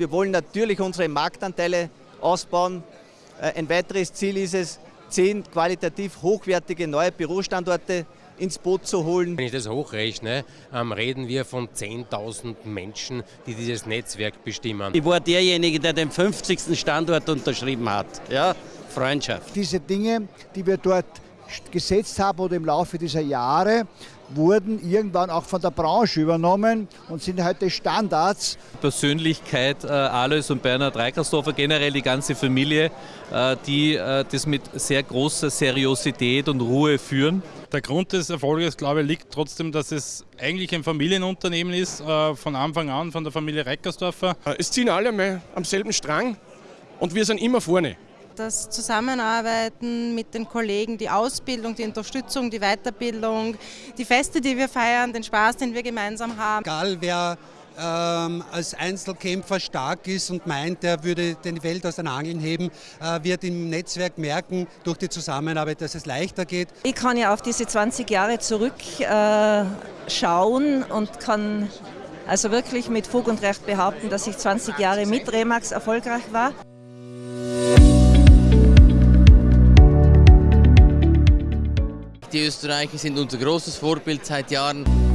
Wir wollen natürlich unsere Marktanteile ausbauen. Äh, ein weiteres Ziel ist es, zehn qualitativ hochwertige neue Bürostandorte ins Boot zu holen. Wenn ich das hochrechne, ähm, reden wir von 10.000 Menschen, die dieses Netzwerk bestimmen. Ich war derjenige, der den 50. Standort unterschrieben hat. Ja, Freundschaft. Diese Dinge, die wir dort gesetzt haben oder im Laufe dieser Jahre, wurden irgendwann auch von der Branche übernommen und sind heute Standards. Persönlichkeit äh, Alois und Bernhard Reikersdorfer, generell die ganze Familie, äh, die äh, das mit sehr großer Seriosität und Ruhe führen. Der Grund des Erfolges, glaube ich, liegt trotzdem, dass es eigentlich ein Familienunternehmen ist, äh, von Anfang an von der Familie Reikersdorfer. Es ziehen alle mal am selben Strang und wir sind immer vorne das Zusammenarbeiten mit den Kollegen, die Ausbildung, die Unterstützung, die Weiterbildung, die Feste, die wir feiern, den Spaß, den wir gemeinsam haben. Egal wer ähm, als Einzelkämpfer stark ist und meint, er würde die Welt aus den Angeln heben, äh, wird im Netzwerk merken, durch die Zusammenarbeit, dass es leichter geht. Ich kann ja auf diese 20 Jahre zurückschauen äh, und kann also wirklich mit Fug und Recht behaupten, dass ich 20 Jahre mit Remax erfolgreich war. Die Österreicher sind unser großes Vorbild seit Jahren.